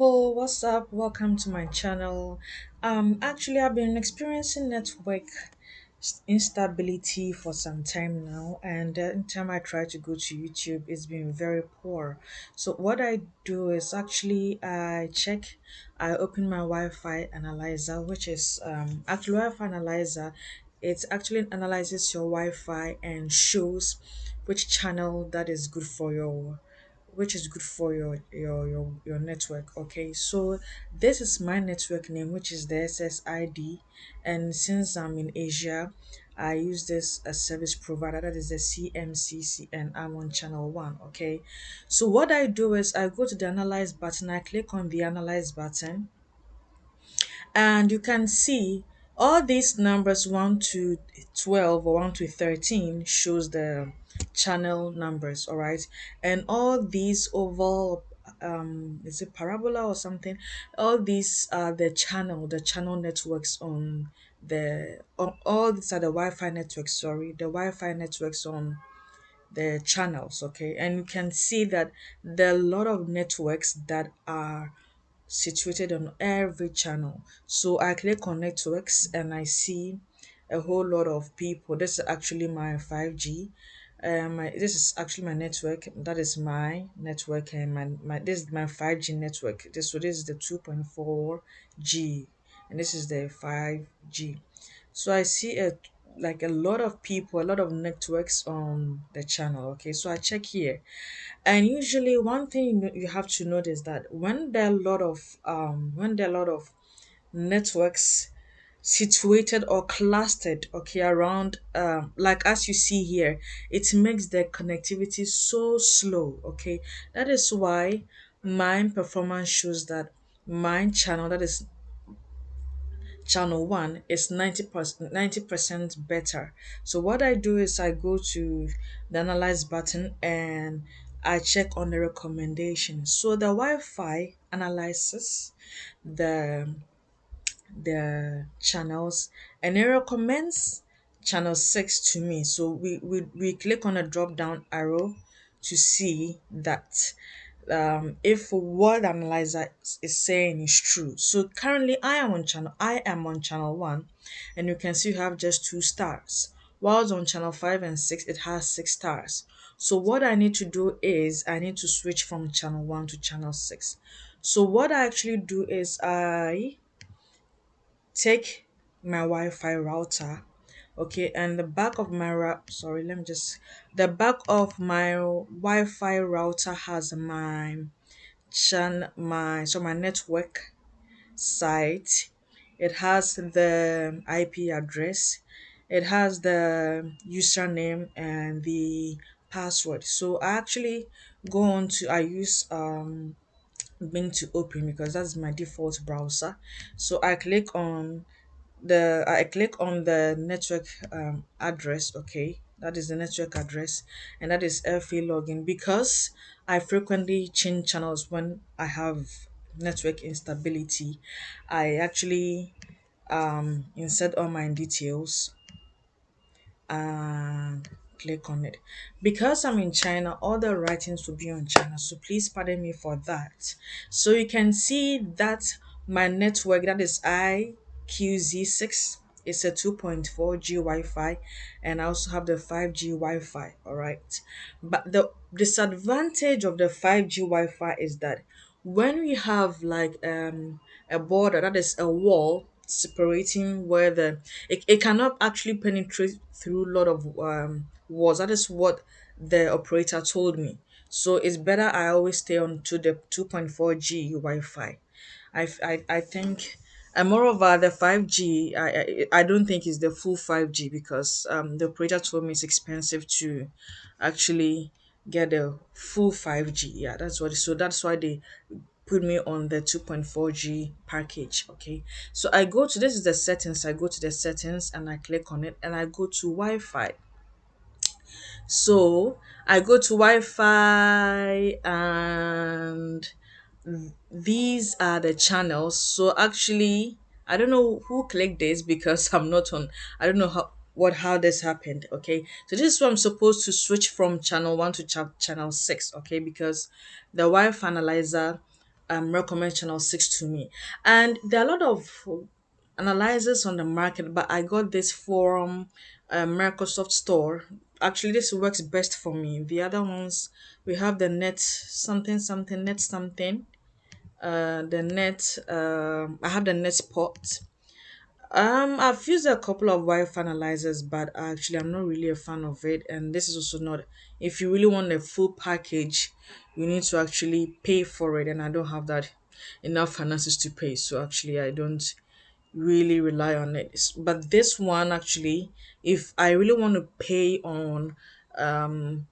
people, what's up? Welcome to my channel. Um, actually, I've been experiencing network instability for some time now, and anytime I try to go to YouTube, it's been very poor. So what I do is actually I check, I open my Wi-Fi analyzer, which is um actually Wi-Fi analyzer. It actually analyzes your Wi-Fi and shows which channel that is good for your which is good for your your your, your network okay? So this is my network name which is the ssid and since i'm in asia i use this as service provider that is the cmcc and i'm on channel one okay? So what i do is i go to the analyze button i click on the analyze button and you can see all these numbers 1 to 12 or 1 to 13 shows the channel numbers all right and all these oval um is it parabola or something all these are the channel the channel networks on the on all these are the wi-fi networks sorry the wi-fi networks on the channels okay and you can see that there are a lot of networks that are situated on every channel. So I click on networks and I see a whole lot of people. This is actually my 5G. Um, this is actually my network. That is my network and my, my this is my 5G network. This so this is the 2.4G and this is the 5G. So I see a like a lot of people, a lot of networks on the channel. Okay, so I check here and usually, one thing you you have to notice that when there are a lot of um, when there are a lot of networks situated or clustered, okay, around um, like as you see here, it makes the connectivity so slow. Okay, that is why mine performance shows that mine channel that is channel one is 90 percent 90 percent better so what i do is i go to the analyze button and i check on the recommendation so the wi-fi analyzes the the channels and it recommends channel 6 to me so we we, we click on a drop down arrow to see that um, if what the analyzer is saying is true. So currently I am on channel I am on channel one and you can see you have just two stars. Whilst on channel five and six it has six stars. So what I need to do is I need to switch from channel one to channel six. So what I actually do is I take my Wi-Fi router okay and the back of my sorry let me just the back of my Wi-Fi router has my chan my so my network site. It has the ip address. It has the username and the password. So i actually go on to i use um Bing to open because that's my default browser so i click on the I click on the network um, address, okay, that is the network address, and that is FA login because I frequently change channels when I have network instability. I actually um, insert all my details and click on it. Because I'm in China, all the writings will be on China, so please pardon me for that. So you can see that my network, that is IQZ6, is a 2.4G Wi-Fi, and I also have the 5G Wi-Fi, all right? But the disadvantage of the 5G Wi-Fi is that when we have like um a border, that is a wall separating where the it, it cannot actually penetrate through a lot of um walls. That is what the operator told me. So it's better I always stay on to the 2.4G Wi-Fi. I, I, I think and moreover the 5G I, I I don't think it's the full 5G because um the operator told me it's expensive to actually get the full 5G. Yeah, that's what so that's why they put me on the 2.4G package. Okay. So I go to this is the settings. I go to the settings and I click on it and I go to Wi-Fi. So I go to Wi-Fi and these are the channels. So actually, I don't know who clicked this because I'm not on. I don't know how what how this happened. Okay, so this is where I'm supposed to switch from channel one to cha- channel six. Okay, because the Wi-Fi analyzer um, recommend channel 6 to me and there are a lot of analyzers on the market but i got this from uh, microsoft store actually this works best for me the other ones we have the net something something net something uh the net um i have the NetSpot um, I've used a couple of Wi-Fi analyzers, but actually I'm not really a fan of it. And this is also not, if you really want a full package, you need to actually pay for it. And I don't have that enough finances to pay. So actually I don't really rely on it. But this one actually, if I really want to pay on um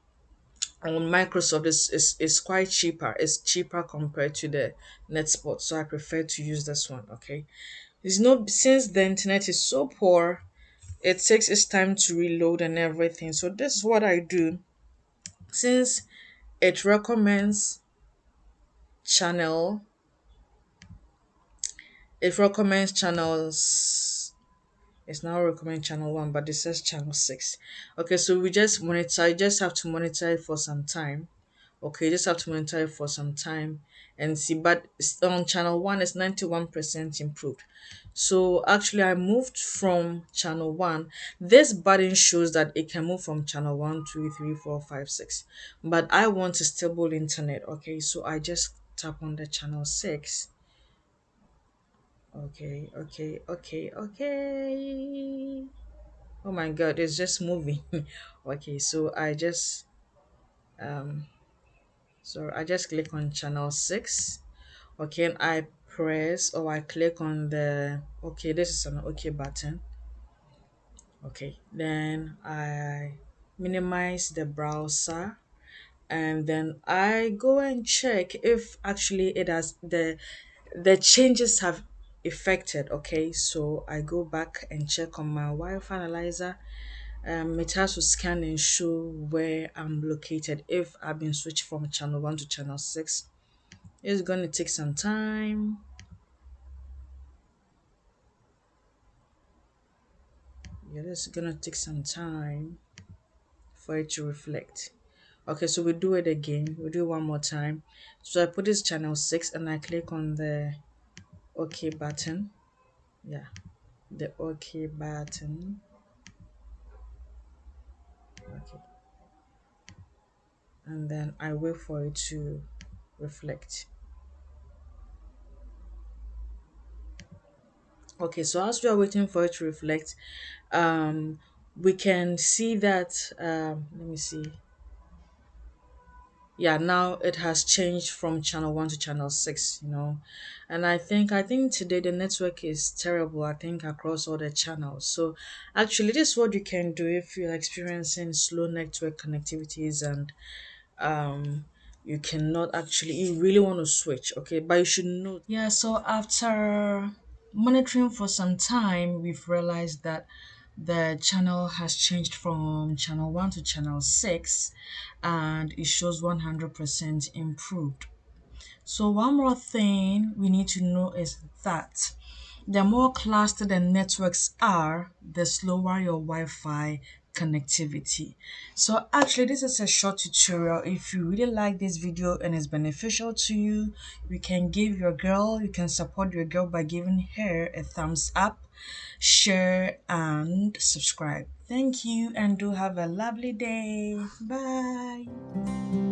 on Microsoft is, is is quite cheaper. It's cheaper compared to the NetSpot. So I prefer to use this one, okay? It's no since the internet is so poor, it takes its time to reload and everything. So this is what I do. Since it recommends channel, it recommends channels. It's now recommend channel one, but this says channel six. Okay, so we just monitor. You just have to monitor it for some time. Okay, you just have to monitor it for some time and see. But on channel one, it's ninety one percent improved. So actually, I moved from channel one. This button shows that it can move from channel one, two, three, four, five, six. But I want a stable internet. Okay, so I just tap on the channel six. Okay, okay, okay, okay. Oh my god, it's just moving. okay, so I just um so I just click on channel six. Okay, and I press or I click on the okay, this is an okay button. Okay, then I minimize the browser and then I go and check if actually it has the the changes have affected. Okay, so I go back and check on my Wi-Fi analyzer. Um, it has to scan and show where I'm located if I've been switched from channel one to channel six. It's gonna take some time. Yeah, this is gonna take some time for it to reflect. Okay, so we do it again. We do it one more time. So I put this channel six and I click on the OK button. Yeah, the OK button. Okay, and then I wait for it to reflect. Okay, so as we are waiting for it to reflect, um, we can see that. Um, let me see. Yeah now it has changed from channel 1 to channel 6 you know. And i think i think today the network is terrible i think across all the channels. So actually this is what you can do if you're experiencing slow network connectivities and um you cannot actually you really want to switch okay? But you should know yeah so after monitoring for some time we've realized that the channel has changed from channel 1 to channel 6 and it shows 100% improved. So one more thing we need to know is that the more clustered the networks are, the slower your Wi-Fi connectivity. So actually this is a short tutorial. If you really like this video and it's beneficial to you, you can give your girl, you can support your girl by giving her a thumbs up, share and subscribe. Thank you and do have a lovely day. Bye.